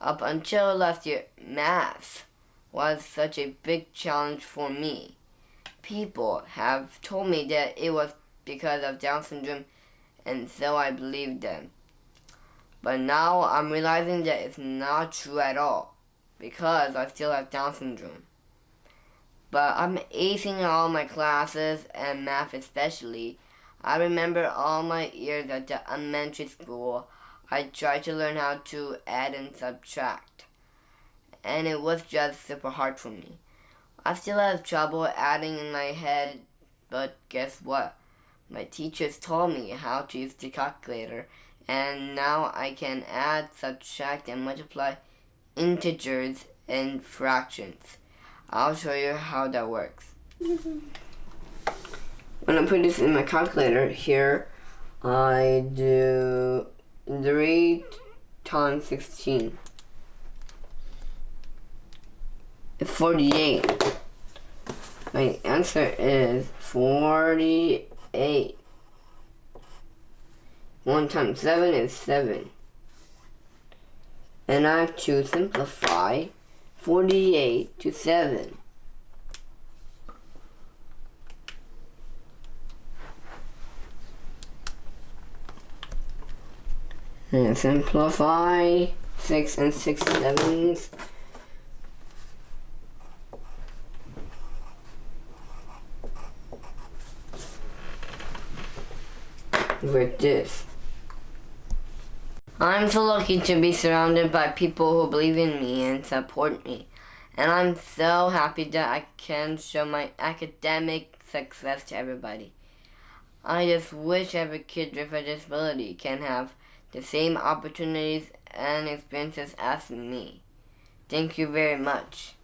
Up until last year, math was such a big challenge for me. People have told me that it was because of Down syndrome, and so I believed them. But now I'm realizing that it's not true at all, because I still have Down syndrome. But I'm acing all my classes, and math especially. I remember all my years at the elementary school, I tried to learn how to add and subtract. And it was just super hard for me. I still have trouble adding in my head, but guess what? My teachers told me how to use the calculator, and now I can add, subtract, and multiply integers and fractions. I'll show you how that works. when I put this in my calculator here, I do 3 times 16. It's 48. My answer is 48. 1 times 7 is 7. And I have to simplify 48 to 7. And simplify 6 and 6 sevens. With this. I'm so lucky to be surrounded by people who believe in me and support me. And I'm so happy that I can show my academic success to everybody. I just wish every kid with a disability can have the same opportunities and experiences as me. Thank you very much.